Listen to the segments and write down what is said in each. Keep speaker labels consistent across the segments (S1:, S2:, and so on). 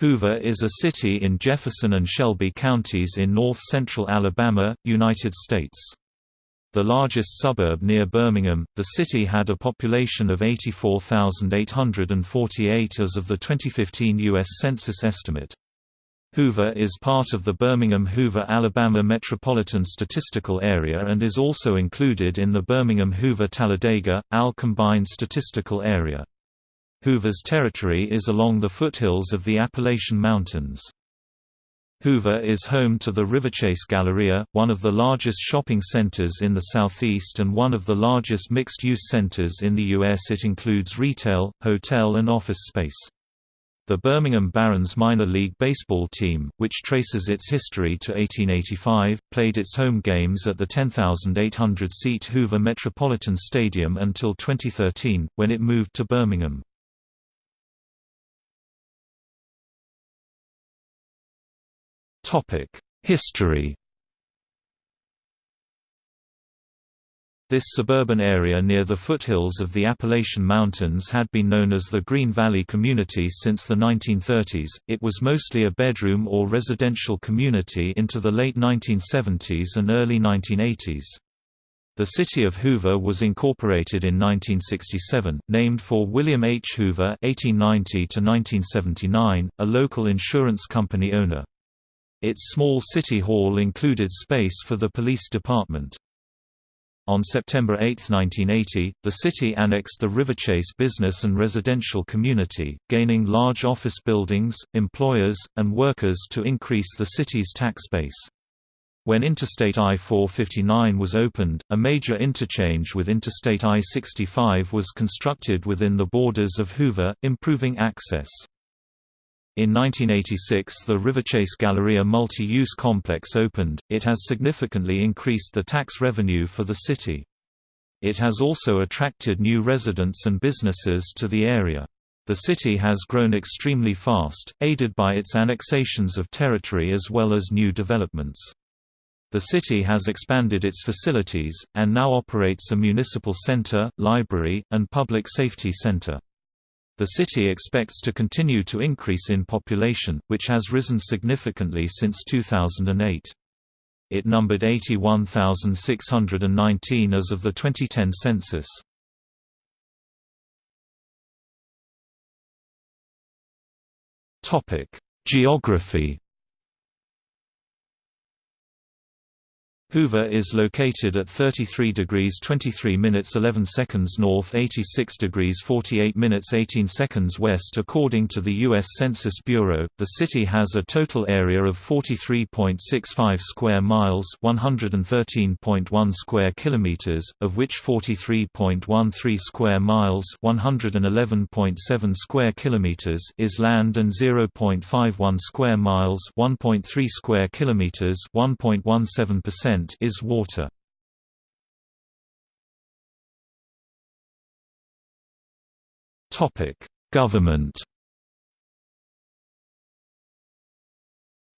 S1: Hoover is a city in Jefferson and Shelby counties in north-central Alabama, United States. The largest suburb near Birmingham, the city had a population of 84,848 as of the 2015 U.S. Census estimate. Hoover is part of the Birmingham-Hoover, Alabama Metropolitan Statistical Area and is also included in the Birmingham-Hoover-Talladega, AL Combined Statistical Area. Hoover's territory is along the foothills of the Appalachian Mountains. Hoover is home to the Riverchase Galleria, one of the largest shopping centers in the Southeast and one of the largest mixed-use centers in the U.S. It includes retail, hotel and office space. The Birmingham Barons minor league baseball team, which traces its history to 1885, played its home games at the 10,800-seat Hoover Metropolitan Stadium until 2013, when it moved to Birmingham. History This suburban area near the foothills of the Appalachian Mountains had been known as the Green Valley Community since the 1930s. It was mostly a bedroom or residential community into the late 1970s and early 1980s. The city of Hoover was incorporated in 1967, named for William H. Hoover (1890–1979), a local insurance company owner. Its small city hall included space for the police department. On September 8, 1980, the city annexed the Riverchase business and residential community, gaining large office buildings, employers, and workers to increase the city's tax base. When Interstate I-459 was opened, a major interchange with Interstate I-65 was constructed within the borders of Hoover, improving access. In 1986 the Riverchase Galleria multi-use complex opened, it has significantly increased the tax revenue for the city. It has also attracted new residents and businesses to the area. The city has grown extremely fast, aided by its annexations of territory as well as new developments. The city has expanded its facilities, and now operates a municipal center, library, and public safety center. The city expects to continue to increase in population, which has risen significantly since 2008. It numbered 81,619 as of the 2010 census. Geography Hoover is located at 33 degrees 23 minutes 11 seconds north 86 degrees 48 minutes 18 seconds west according to the U.S. Census Bureau. The city has a total area of 43.65 square miles 113.1 square kilometers, of which 43.13 square miles 111.7 square kilometers is land and 0.51 square miles 1.3 square kilometers 1.17% is water. Topic: Government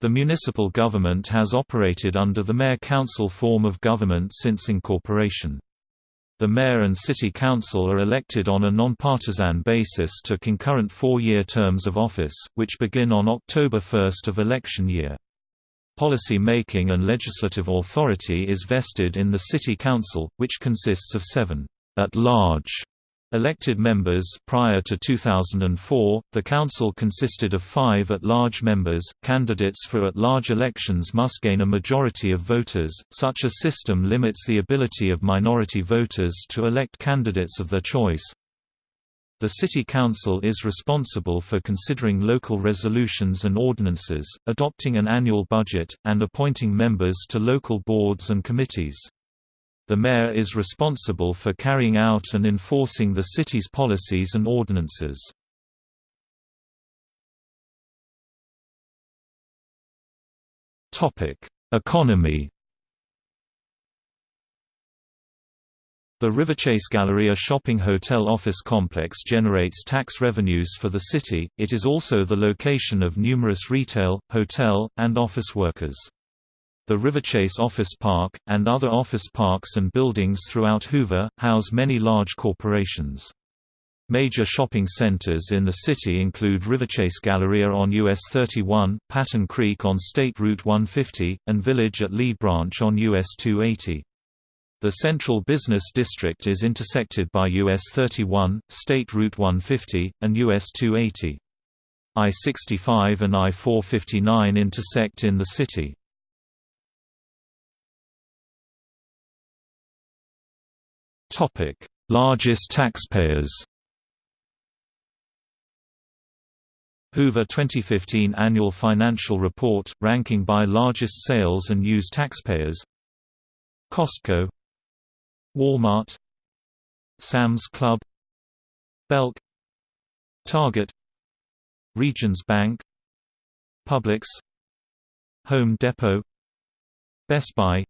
S1: The municipal government has operated under the mayor-council form of government since incorporation. The mayor and city council are elected on a nonpartisan basis to concurrent four-year terms of office, which begin on October 1 of election year. Policy making and legislative authority is vested in the City Council, which consists of seven at-large elected members. Prior to 2004, the council consisted of five at-large members. Candidates for at-large elections must gain a majority of voters. Such a system limits the ability of minority voters to elect candidates of their choice. The City Council is responsible for considering local resolutions and ordinances, adopting an annual budget, and appointing members to local boards and committees. The mayor is responsible for carrying out and enforcing the city's policies and ordinances. Economy The Riverchase Galleria shopping hotel office complex generates tax revenues for the city, it is also the location of numerous retail, hotel, and office workers. The Riverchase Office Park, and other office parks and buildings throughout Hoover, house many large corporations. Major shopping centers in the city include Riverchase Galleria on US 31, Patton Creek on State Route 150, and Village at Lee Branch on US 280. The central business district is intersected by US 31, State Route 150, and US 280. I-65 and I-459 intersect in the city. Topic: Largest taxpayers Hoover 2015 Annual Financial Report, ranking by largest sales and use taxpayers Costco Walmart Sam's Club Belk Target Regions Bank Publix Home Depot Best Buy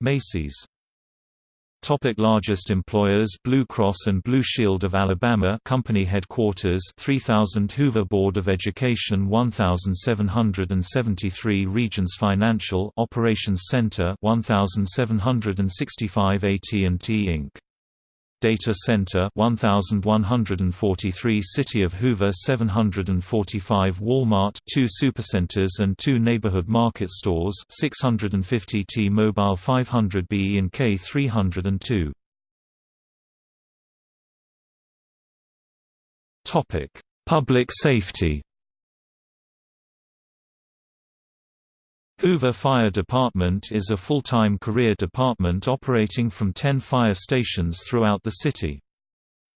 S1: Macy's Topic largest employers Blue Cross and Blue Shield of Alabama Company Headquarters 3000 Hoover Board of Education 1773 Regions Financial Operations Center 1765 AT&T Inc. Data Center 1143 City of Hoover 745 Walmart 2 supercenters and 2 neighborhood market stores 650 T-Mobile 500 B and K 302 Topic Public safety Hoover Fire Department is a full-time career department operating from 10 fire stations throughout the city.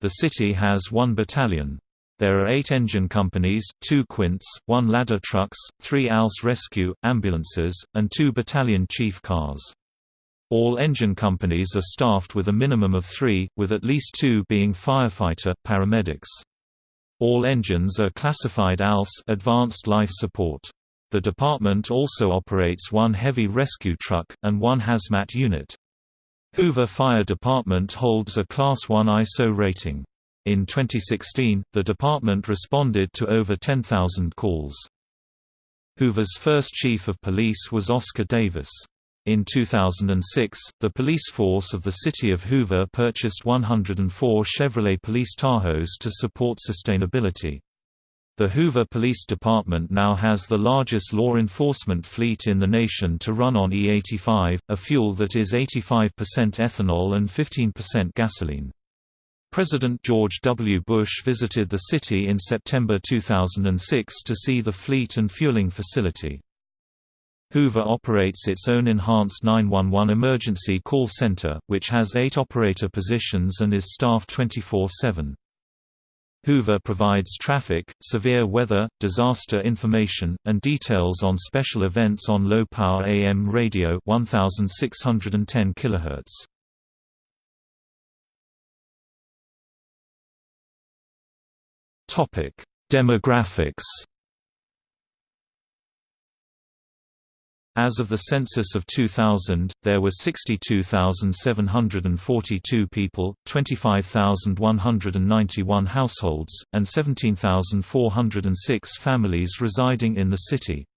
S1: The city has one battalion. There are eight engine companies, two quints, one ladder trucks, three ALS rescue, ambulances, and two battalion chief cars. All engine companies are staffed with a minimum of three, with at least two being firefighter, paramedics. All engines are classified ALS advanced life support. The department also operates one heavy rescue truck, and one hazmat unit. Hoover Fire Department holds a Class 1 ISO rating. In 2016, the department responded to over 10,000 calls. Hoover's first chief of police was Oscar Davis. In 2006, the police force of the city of Hoover purchased 104 Chevrolet Police Tahoes to support sustainability. The Hoover Police Department now has the largest law enforcement fleet in the nation to run on E85, a fuel that is 85% ethanol and 15% gasoline. President George W. Bush visited the city in September 2006 to see the fleet and fueling facility. Hoover operates its own enhanced 911 emergency call center, which has eight operator positions and is staffed 24-7. Hoover provides traffic, severe weather, disaster information, and details on special events on low-power AM radio 1610 kHz. Demographics As of the census of 2000, there were 62,742 people, 25,191 households, and 17,406 families residing in the city.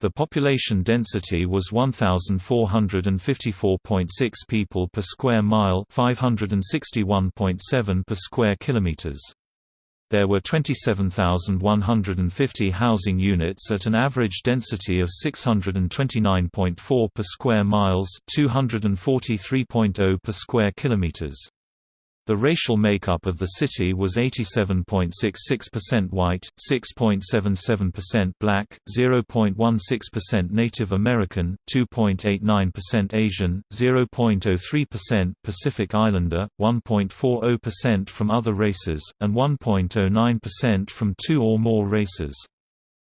S1: The population density was 1,454.6 people per square mile 561.7 per square kilometers. There were 27,150 housing units at an average density of 629.4 per square miles, 243.0 per square kilometers. The racial makeup of the city was 87.66% white, 6.77% black, 0.16% Native American, 2.89% Asian, 0.03% Pacific Islander, 1.40% from other races, and 1.09% from two or more races.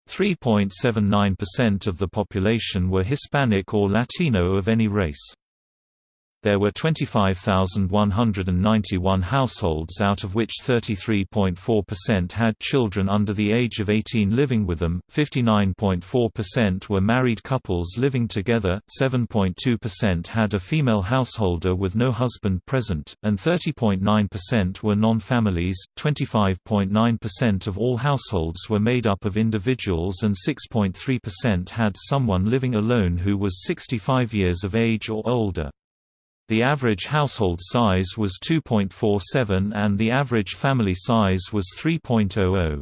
S1: 3.79% of the population were Hispanic or Latino of any race. There were 25,191 households out of which 33.4% had children under the age of 18 living with them, 59.4% were married couples living together, 7.2% had a female householder with no husband present, and 30.9% were non-families, 25.9% of all households were made up of individuals and 6.3% had someone living alone who was 65 years of age or older. The average household size was 2.47 and the average family size was 3.00.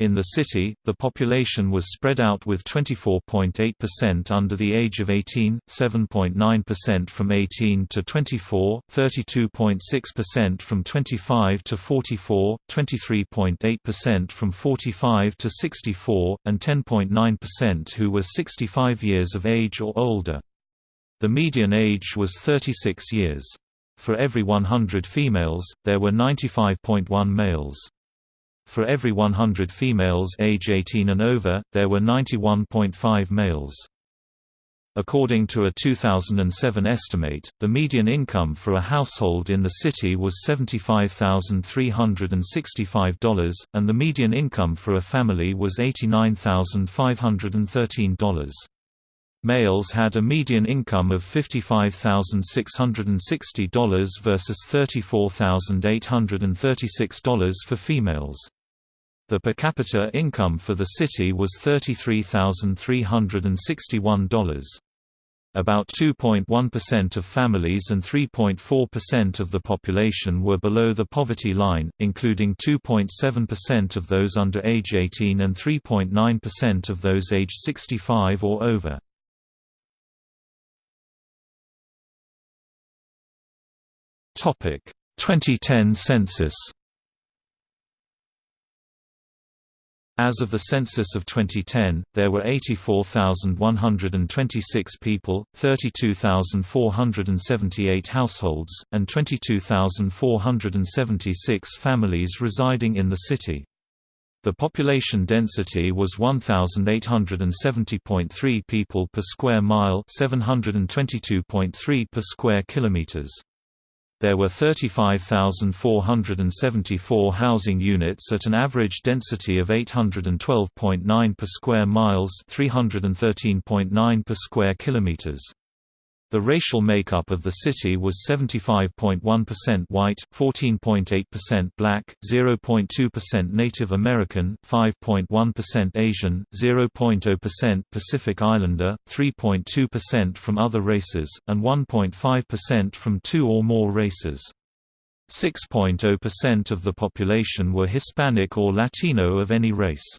S1: In the city, the population was spread out with 24.8% under the age of 18, 7.9% from 18 to 24, 32.6% from 25 to 44, 23.8% from 45 to 64, and 10.9% who were 65 years of age or older. The median age was 36 years. For every 100 females, there were 95.1 males. For every 100 females age 18 and over, there were 91.5 males. According to a 2007 estimate, the median income for a household in the city was $75,365, and the median income for a family was $89,513. Males had a median income of $55,660 versus $34,836 for females. The per capita income for the city was $33,361. About 2.1% of families and 3.4% of the population were below the poverty line, including 2.7% of those under age 18 and 3.9% of those age 65 or over. Topic: 2010 census. As of the census of 2010, there were 84,126 people, 32,478 households, and 22,476 families residing in the city. The population density was 1,870.3 people per square mile 722.3 per square kilometers. There were 35,474 housing units at an average density of 812.9 per square miles 313.9 per square kilometers. The racial makeup of the city was 75.1% white, 14.8% black, 0.2% Native American, 5.1% Asian, 0.0% Pacific Islander, 3.2% from other races, and 1.5% from two or more races. 6.0% of the population were Hispanic or Latino of any race.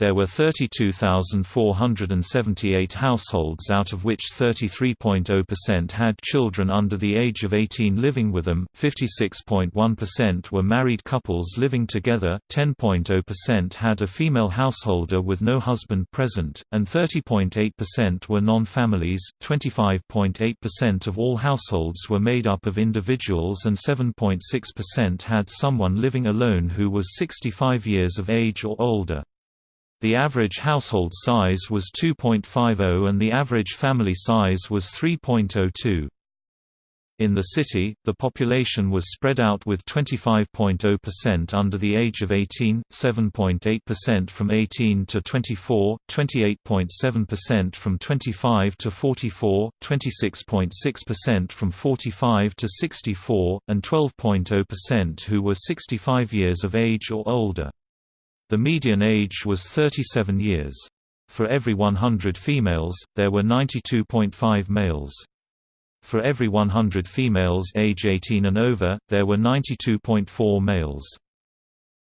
S1: There were 32,478 households out of which 33.0% had children under the age of 18 living with them, 56.1% were married couples living together, 10.0% had a female householder with no husband present, and 30.8% were non-families, 25.8% of all households were made up of individuals and 7.6% had someone living alone who was 65 years of age or older. The average household size was 2.50 and the average family size was 3.02. In the city, the population was spread out with 25.0% under the age of 18, 7.8% from 18 to 24, 28.7% from 25 to 44, 26.6% from 45 to 64, and 12.0% who were 65 years of age or older. The median age was 37 years. For every 100 females, there were 92.5 males. For every 100 females age 18 and over, there were 92.4 males.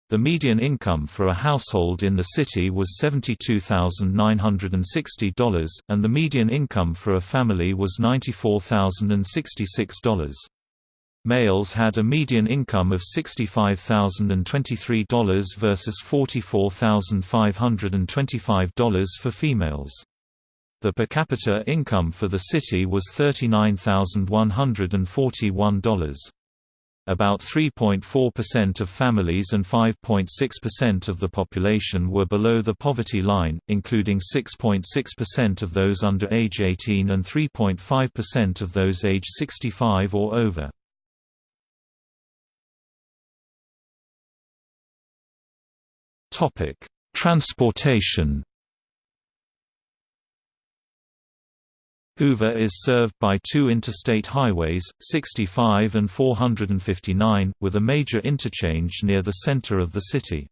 S1: The median income for a household in the city was $72,960, and the median income for a family was $94,066. Males had a median income of $65,023 versus $44,525 for females. The per capita income for the city was $39,141. About 3.4% of families and 5.6% of the population were below the poverty line, including 6.6% of those under age 18 and 3.5% of those age 65 or over. Topic: Transportation. Hoover is served by two interstate highways, 65 and 459, with a major interchange near the center of the city.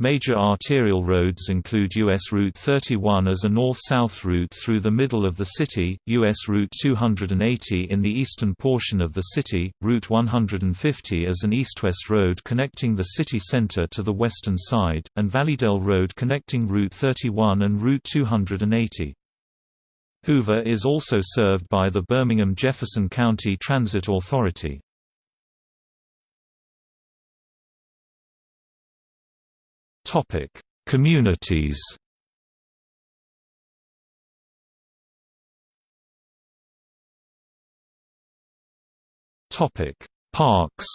S1: Major arterial roads include U.S. Route 31 as a north-south route through the middle of the city, U.S. Route 280 in the eastern portion of the city, Route 150 as an east-west road connecting the city center to the western side, and Valleydale Road connecting Route 31 and Route 280. Hoover is also served by the Birmingham-Jefferson County Transit Authority. Topic: Communities. Topic: Parks.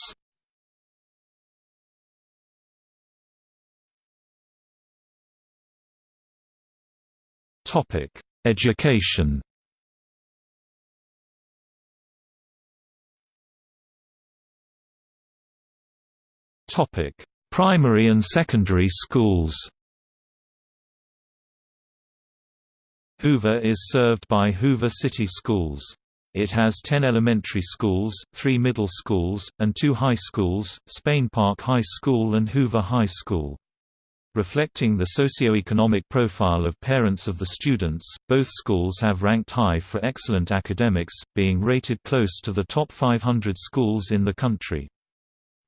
S1: Topic: Education. Topic: Primary and secondary schools Hoover is served by Hoover City Schools. It has 10 elementary schools, 3 middle schools, and 2 high schools, Spain Park High School and Hoover High School. Reflecting the socioeconomic profile of parents of the students, both schools have ranked high for excellent academics, being rated close to the top 500 schools in the country.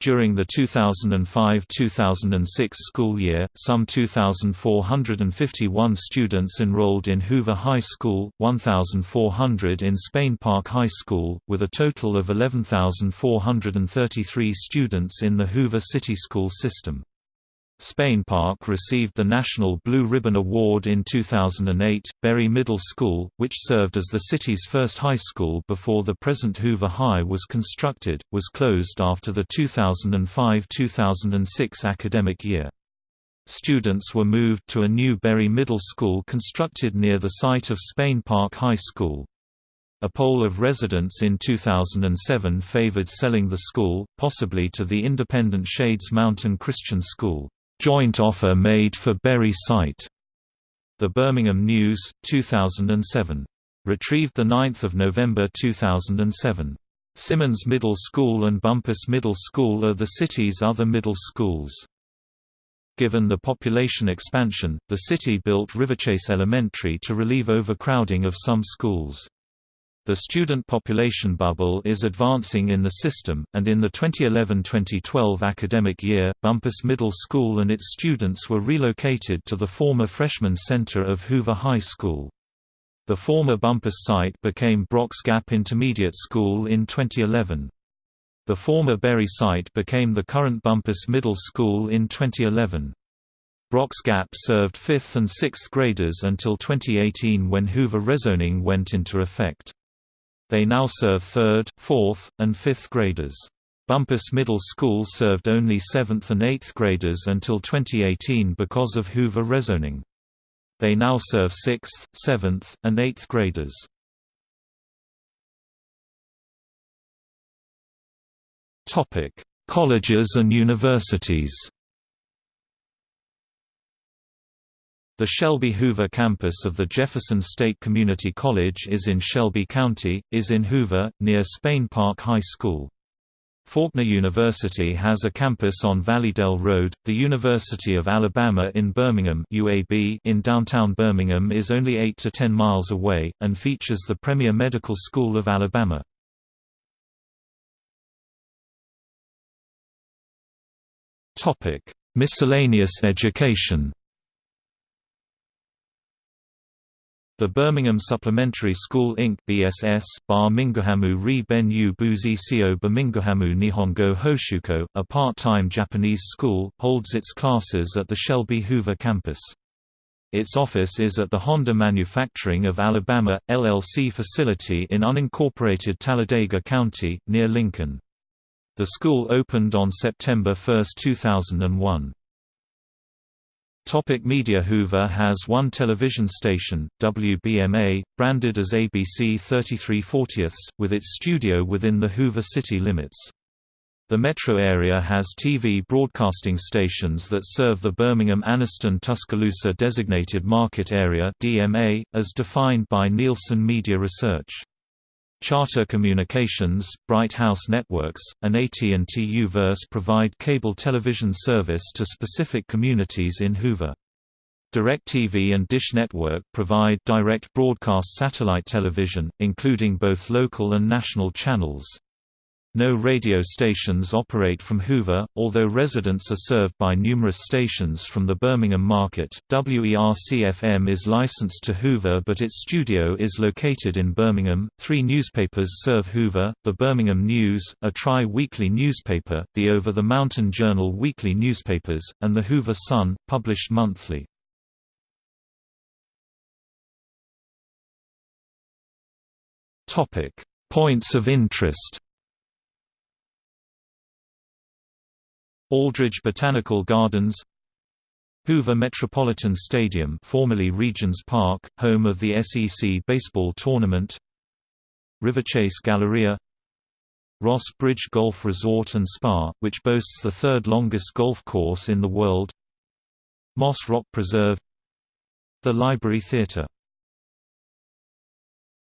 S1: During the 2005–2006 school year, some 2,451 students enrolled in Hoover High School, 1,400 in Spain Park High School, with a total of 11,433 students in the Hoover City School system. Spain Park received the National Blue Ribbon Award in 2008. Berry Middle School, which served as the city's first high school before the present Hoover High was constructed, was closed after the 2005-2006 academic year. Students were moved to a new Berry Middle School constructed near the site of Spain Park High School. A poll of residents in 2007 favored selling the school, possibly to the independent Shades Mountain Christian School. Joint offer made for Berry site. The Birmingham News, 2007. Retrieved 9 November 2007. Simmons Middle School and Bumpus Middle School are the city's other middle schools. Given the population expansion, the city built Riverchase Elementary to relieve overcrowding of some schools. The student population bubble is advancing in the system, and in the 2011-2012 academic year, Bumpus Middle School and its students were relocated to the former freshman center of Hoover High School. The former Bumpus site became Brock's Gap Intermediate School in 2011. The former Berry site became the current Bumpus Middle School in 2011. Brock's Gap served 5th and 6th graders until 2018 when Hoover rezoning went into effect. They now serve 3rd, 4th, and 5th graders. Bumpus Middle School served only 7th and 8th graders until 2018 because of Hoover rezoning. They now serve 6th, 7th, and 8th graders. Colleges and universities The Shelby Hoover campus of the Jefferson State Community College is in Shelby County, is in Hoover, near Spain Park High School. Faulkner University has a campus on Valleydale Road. The University of Alabama in Birmingham (UAB) in downtown Birmingham is only 8 to 10 miles away and features the premier medical school of Alabama. Topic: Miscellaneous education. The Birmingham Supplementary School Inc. BSS, Bar Mingohamu Ri Ben Yu Buzi Sio Bamingohamu Nihongo Hoshuko, a part-time Japanese school, holds its classes at the Shelby Hoover campus. Its office is at the Honda Manufacturing of Alabama, LLC facility in unincorporated Talladega County, near Lincoln. The school opened on September 1, 2001. Topic media Hoover has one television station, WBMA, branded as ABC 33/40, with its studio within the Hoover city limits. The metro area has TV broadcasting stations that serve the Birmingham-Anniston-Tuscaloosa Designated Market Area (DMA), as defined by Nielsen Media Research. Charter Communications, Bright House Networks, and AT&T U-verse provide cable television service to specific communities in Hoover. DirecTV and Dish Network provide direct broadcast satellite television, including both local and national channels. No radio stations operate from Hoover, although residents are served by numerous stations from the Birmingham market. WERC-FM is licensed to Hoover but its studio is located in Birmingham. Three newspapers serve Hoover the Birmingham News, a tri weekly newspaper, the Over the Mountain Journal weekly newspapers, and the Hoover Sun, published monthly. Points of interest Aldridge Botanical Gardens Hoover Metropolitan Stadium formerly Regions Park, home of the SEC baseball tournament Riverchase Galleria Ross Bridge Golf Resort and Spa, which boasts the third longest golf course in the world Moss Rock Preserve The Library Theatre